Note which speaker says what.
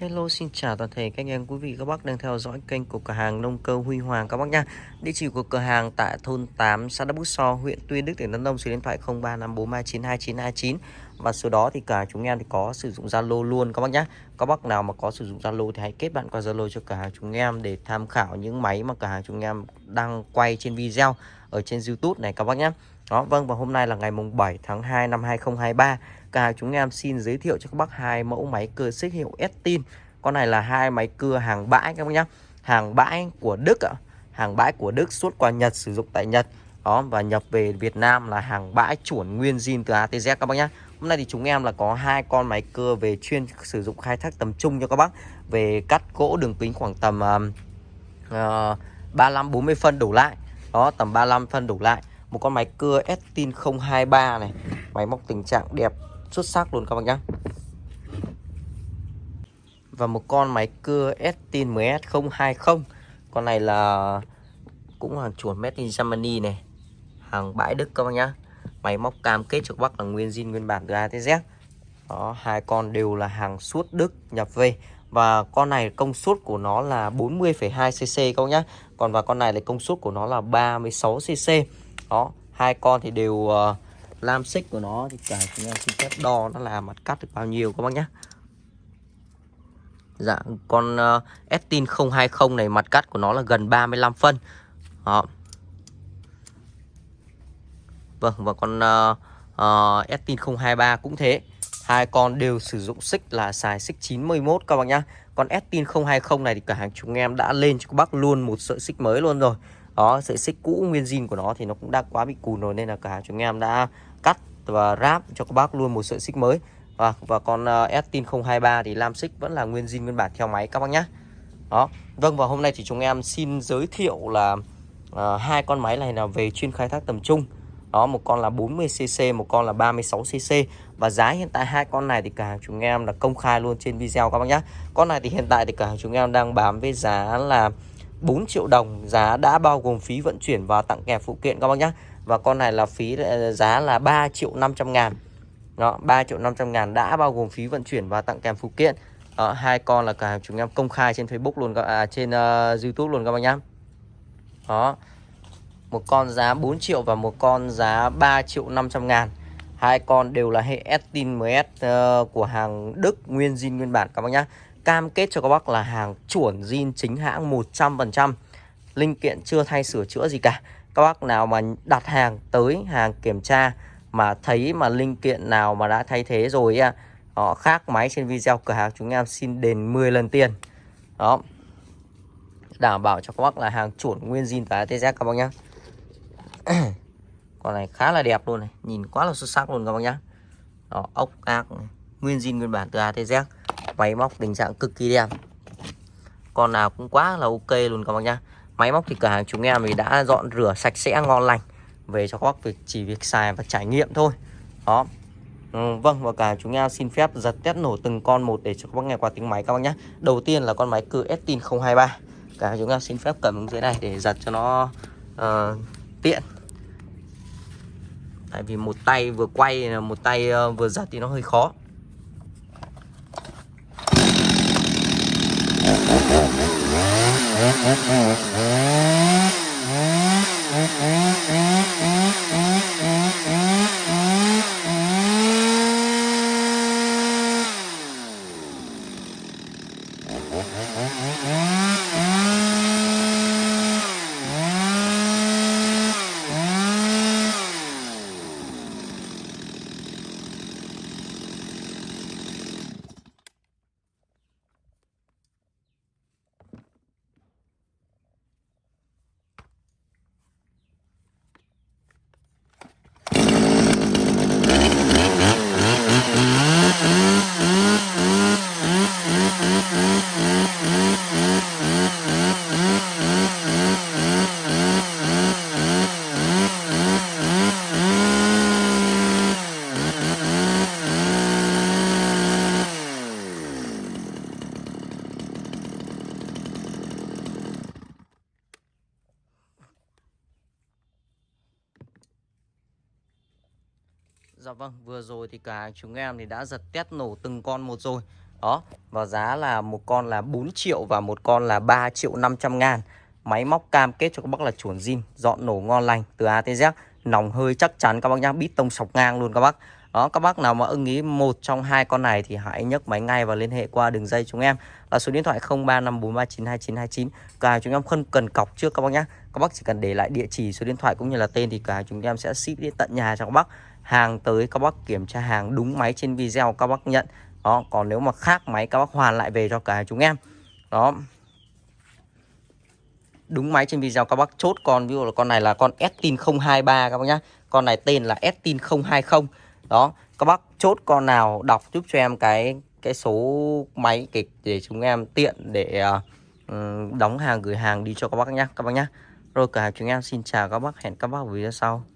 Speaker 1: Hello xin chào toàn thể các anh em quý vị các bác đang theo dõi kênh của cửa hàng nông cơ Huy Hoàng các bác nha. Địa chỉ của cửa hàng tại thôn 8 xã Đắk Bút So, huyện Tuy Đức tỉnh Đắk Nông số điện thoại 0354392929 và số đó thì cả chúng em thì có sử dụng Zalo luôn các bác nhé. Các bác nào mà có sử dụng Zalo thì hãy kết bạn qua Zalo cho cửa hàng chúng em để tham khảo những máy mà cửa hàng chúng em đang quay trên video ở trên YouTube này các bác nhé. Đó, vâng và hôm nay là ngày mùng 7 tháng 2 năm 2023 Cả hàng chúng em xin giới thiệu cho các bác hai mẫu máy cưa xích hiệu Estin. Con này là hai máy cưa hàng bãi các bác nhé Hàng bãi của Đức ạ. Hàng bãi của Đức xuất qua Nhật sử dụng tại Nhật. Đó và nhập về Việt Nam là hàng bãi chuẩn nguyên zin từ ATZ các bác nhé Hôm nay thì chúng em là có hai con máy cưa về chuyên sử dụng khai thác tầm trung cho các bác. Về cắt gỗ đường kính khoảng tầm uh, 35 40 phân đổ lại. Đó, tầm 35 phân đổ lại một con máy cưa Estin 023 này. Máy móc tình trạng đẹp xuất sắc luôn các bác nhé và một con máy cưa Estin MS020 con này là cũng hàng chuẩn made in Germany này. Hàng bãi Đức các bác nhá. Máy móc cam kết cho các bác là nguyên zin nguyên bản từ A tới Z. Đó hai con đều là hàng suốt Đức nhập về. Và con này công suất của nó là 40,2 cc các bác nhá. Còn và con này là công suất của nó là 36 cc đó hai con thì đều uh, lam xích của nó. Thì cả chúng em xin phép đo nó là mặt cắt được bao nhiêu các bác nhé Dạ con uh, Estin 020 này mặt cắt của nó là gần 35 phân. Đó. Vâng và con uh, uh, Estin 023 cũng thế. Hai con đều sử dụng xích là xài xích 91 các bác nhá. Con Estin 020 này thì cả hàng chúng em đã lên cho các bác luôn một sợi xích mới luôn rồi đó sợi xích cũ nguyên zin của nó thì nó cũng đã quá bị cùn rồi nên là cả chúng em đã cắt và ráp cho các bác luôn một sợi xích mới. Và và con uh, Estin 023 thì lam xích vẫn là nguyên zin nguyên bản theo máy các bác nhé đó vâng và hôm nay thì chúng em xin giới thiệu là uh, hai con máy này là về chuyên khai thác tầm trung. Đó một con là 40cc một con là 36cc và giá hiện tại hai con này thì cả hàng chúng em là công khai luôn trên video các bác nhé con này thì hiện tại thì cả hàng chúng em đang bán với giá là 4 triệu đồng giá đã bao gồm phí vận chuyển và tặng kèm phụ kiện các bác nhé và con này là phí ờ, giá là 3 triệu 500 ngàn. Đó 3 triệu 500 ngàn đã bao gồm phí vận chuyển và tặng kèm phụ kiện. Đó, hai con là cả chúng em công khai trên Facebook luôn à, trên uh, YouTube luôn các bác nhé đó một con giá 4 triệu và một con giá 3 triệu 500 ngàn. Hai con đều là hệ Estin MS uh, ờ, của hàng Đức nguyên zin nguyên bản các bác nhé cam kết cho các bác là hàng chuẩn zin chính hãng 100% linh kiện chưa thay sửa chữa gì cả. Các bác nào mà đặt hàng tới hàng kiểm tra mà thấy mà linh kiện nào mà đã thay thế rồi họ khác máy trên video cửa hàng chúng em xin đền 10 lần tiền. Đó. Đảm bảo cho các bác là hàng chuẩn nguyên zin và ATZ các bác nhé con này khá là đẹp luôn này. Nhìn quá là xuất sắc luôn các bác nhé đó, ốc ác nguyên zin nguyên bản từ ATZ máy móc tình trạng cực kỳ đẹp. Con nào cũng quá là ok luôn các bác nhá. Máy móc thì cửa hàng chúng em thì đã dọn rửa sạch sẽ ngon lành. Về cho các bác việc chỉ việc xài và trải nghiệm thôi. Đó. Ừ, vâng và cả chúng em xin phép giật test nổ từng con một để cho các bác nghe qua tiếng máy các bác nhé đầu tiên là con máy cưa Estin 023 cả chúng em xin phép cầm dưới này để giật cho nó uh, tiện. Tại vì một tay vừa quay một tay uh, vừa giật thì nó hơi khó. Mm-hmm. Dạ vâng, vừa rồi thì cả chúng em thì đã giật test nổ từng con một rồi Đó Và giá là một con là 4 triệu Và một con là 3 triệu 500 ngàn Máy móc cam kết cho các bác là chuẩn zin Dọn nổ ngon lành từ A tới Z Nòng hơi chắc chắn các bác nhá Bít tông sọc ngang luôn các bác đó các bác nào mà ưng ý một trong hai con này thì hãy nhấc máy ngay và liên hệ qua đường dây chúng em là số điện thoại 0354392929. Cửa hàng chúng em không cần cọc trước các bác nhé. Các bác chỉ cần để lại địa chỉ, số điện thoại cũng như là tên thì cửa hàng chúng em sẽ ship đến tận nhà cho các bác. Hàng tới các bác kiểm tra hàng đúng máy trên video các bác nhận. Đó, còn nếu mà khác máy các bác hoàn lại về cho cả chúng em. Đó, đúng máy trên video các bác chốt con ví dụ là con này là con Estin 023 các bác nhá. Con này tên là Estin 020 đó các bác chốt con nào đọc giúp cho em cái cái số máy kịch để chúng em tiện để uh, đóng hàng gửi hàng đi cho các bác nhá các bác nhá rồi cả chúng em xin chào các bác hẹn các bác ở video sau